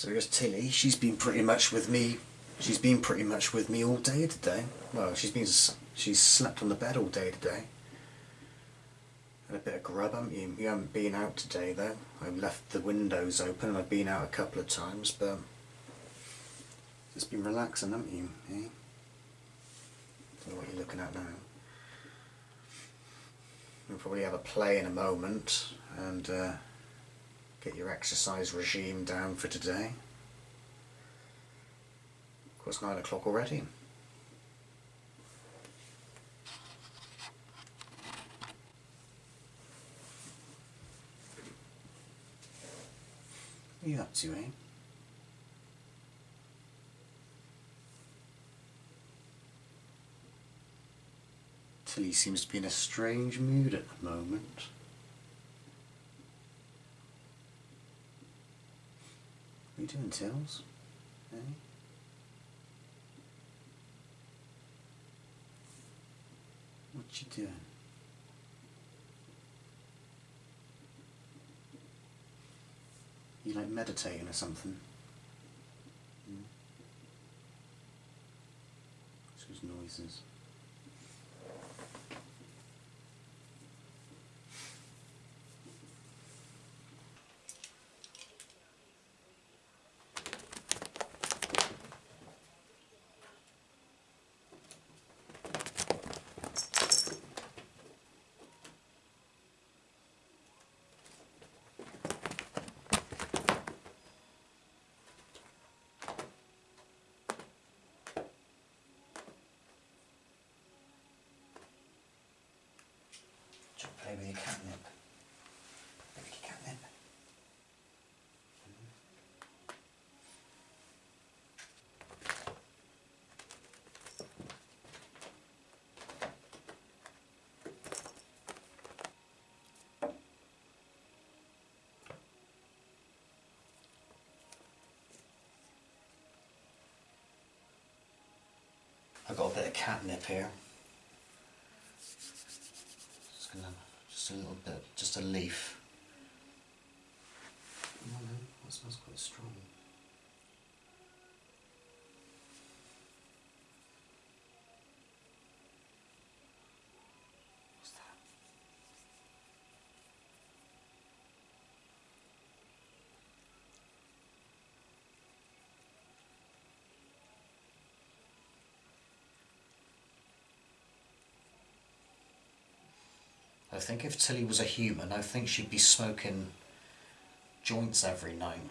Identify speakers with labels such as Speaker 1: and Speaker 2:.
Speaker 1: So here's Tilly. She's been pretty much with me. She's been pretty much with me all day today. Well, she's been she's slept on the bed all day today. Had a bit of grub, haven't you? You haven't been out today though. I've left the windows open and I've been out a couple of times, but just been relaxing, haven't you? Eh? Don't know what you're looking at now. We'll probably have a play in a moment and uh, get your exercise regime down for today. Of course, nine o'clock already. What are you up to, eh? Tilly seems to be in a strange mood at the moment. What are you doing? Eh? What you doing? You like meditating or something? Those noises. Just play with your catnip. Play with your catnip. I've got a bit of catnip here. Just gonna, just a little bit, just a leaf. That smells quite strong. What's that? I think if Tilly was a human, I think she'd be smoking joints every night.